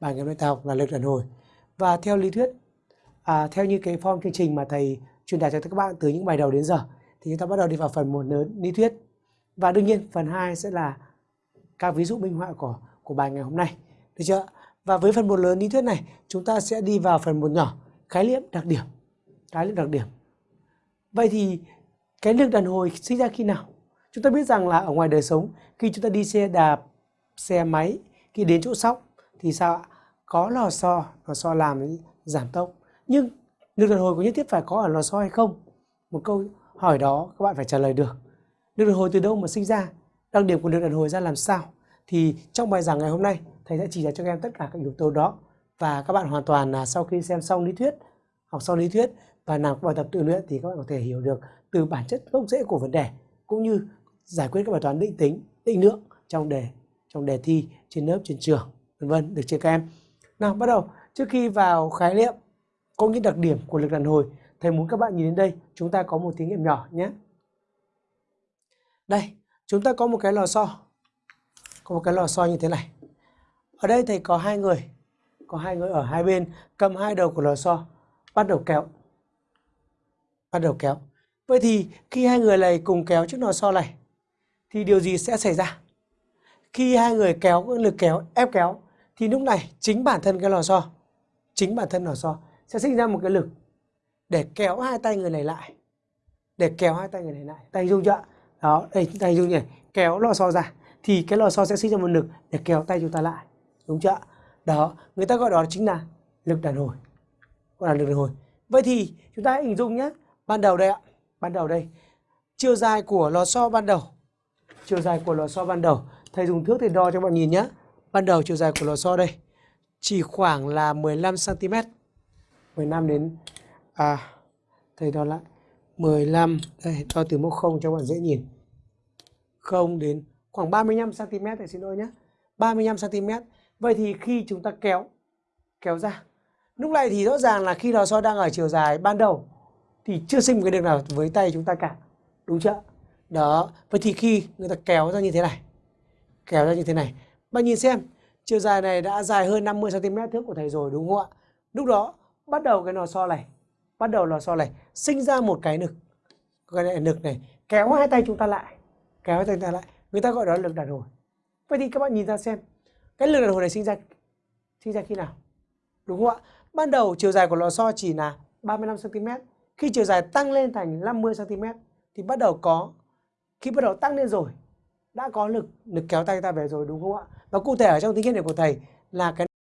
bài ngày hôm nay ta học là lực đàn hồi. Và theo lý thuyết à, theo như cái form chương trình mà thầy truyền đạt cho các bạn từ những bài đầu đến giờ thì chúng ta bắt đầu đi vào phần một lớn lý thuyết. Và đương nhiên phần 2 sẽ là các ví dụ minh họa của của bài ngày hôm nay. Được chưa? Và với phần một lớn lý thuyết này chúng ta sẽ đi vào phần một nhỏ khái niệm đặc điểm. Khái niệm đặc điểm. Vậy thì cái lực đàn hồi sinh ra khi nào? Chúng ta biết rằng là ở ngoài đời sống khi chúng ta đi xe đạp xe máy khi đến chỗ sóc thì sao ạ? Có lò xo lò xo làm giảm tốc. Nhưng lực đàn hồi có nhất thiết phải có ở lò xo hay không? Một câu hỏi đó các bạn phải trả lời được. Lực đàn hồi từ đâu mà sinh ra? Đặc điểm của lực đàn hồi ra làm sao? Thì trong bài giảng ngày hôm nay, thầy sẽ chỉ ra cho các em tất cả các yếu tố đó. Và các bạn hoàn toàn là sau khi xem xong lý thuyết, học xong lý thuyết và làm bài tập tự luyện thì các bạn có thể hiểu được từ bản chất gốc rễ của vấn đề, cũng như giải quyết các bài toán định tính, định lượng trong đề trong đề thi trên lớp, trên trường vân vân được chưa các em? Nào, bắt đầu. Trước khi vào khái niệm, có những đặc điểm của lực đàn hồi, thầy muốn các bạn nhìn đến đây, chúng ta có một thí nghiệm nhỏ nhé. Đây, chúng ta có một cái lò xo. Có một cái lò xo như thế này. Ở đây thầy có hai người, có hai người ở hai bên, cầm hai đầu của lò xo, bắt đầu kéo. Bắt đầu kéo. Vậy thì khi hai người này cùng kéo chiếc lò xo này, thì điều gì sẽ xảy ra? Khi hai người kéo, lực kéo, ép kéo thì lúc này chính bản thân cái lò xo, chính bản thân lò xo sẽ sinh ra một cái lực để kéo hai tay người này lại, để kéo hai tay người này lại. Tay dung chưa đó, đây, tay dung nhỉ kéo lò xo ra. Thì cái lò xo sẽ sinh ra một lực để kéo tay chúng ta lại. Đúng chưa đó, người ta gọi đó chính là lực đàn hồi. Gọi là lực đàn hồi. Vậy thì chúng ta hãy hình dung nhé. Ban đầu đây ạ. Ban đầu đây. Chiều dài của lò xo ban đầu. Chiều dài của lò xo ban đầu. Thầy dùng thước để đo cho bạn nhìn nhé ban đầu chiều dài của lò xo đây, chỉ khoảng là 15 cm 15 đến à thầy đo lại. 15 đây, đo từ mốc 0 cho bạn dễ nhìn. 0 đến, khoảng 35 cm thầy xin lỗi nhé. 35 cm vậy thì khi chúng ta kéo kéo ra, lúc này thì rõ ràng là khi lò xo đang ở chiều dài ban đầu, thì chưa sinh một cái đường nào với tay chúng ta cả. Đúng chưa đó, vậy thì khi người ta kéo ra như thế này, kéo ra như thế này bạn nhìn xem, chiều dài này đã dài hơn 50 cm thước của thầy rồi, đúng không ạ? Lúc đó, bắt đầu cái lò xo này, bắt đầu lò xo này sinh ra một cái lực cái này lực này, kéo hai tay chúng ta lại, kéo hai tay chúng ta lại. Người ta gọi đó là lực đàn hồi. Vậy thì các bạn nhìn ra xem, cái lực đàn hồi này sinh ra sinh ra khi nào? Đúng không ạ? Ban đầu, chiều dài của lò xo chỉ là 35 cm khi chiều dài tăng lên thành 50 cm thì bắt đầu có, khi bắt đầu tăng lên rồi, đã có lực lực kéo tay ta về rồi, đúng không ạ? Và cụ thể ở trong thí nghiệm này của thầy là cái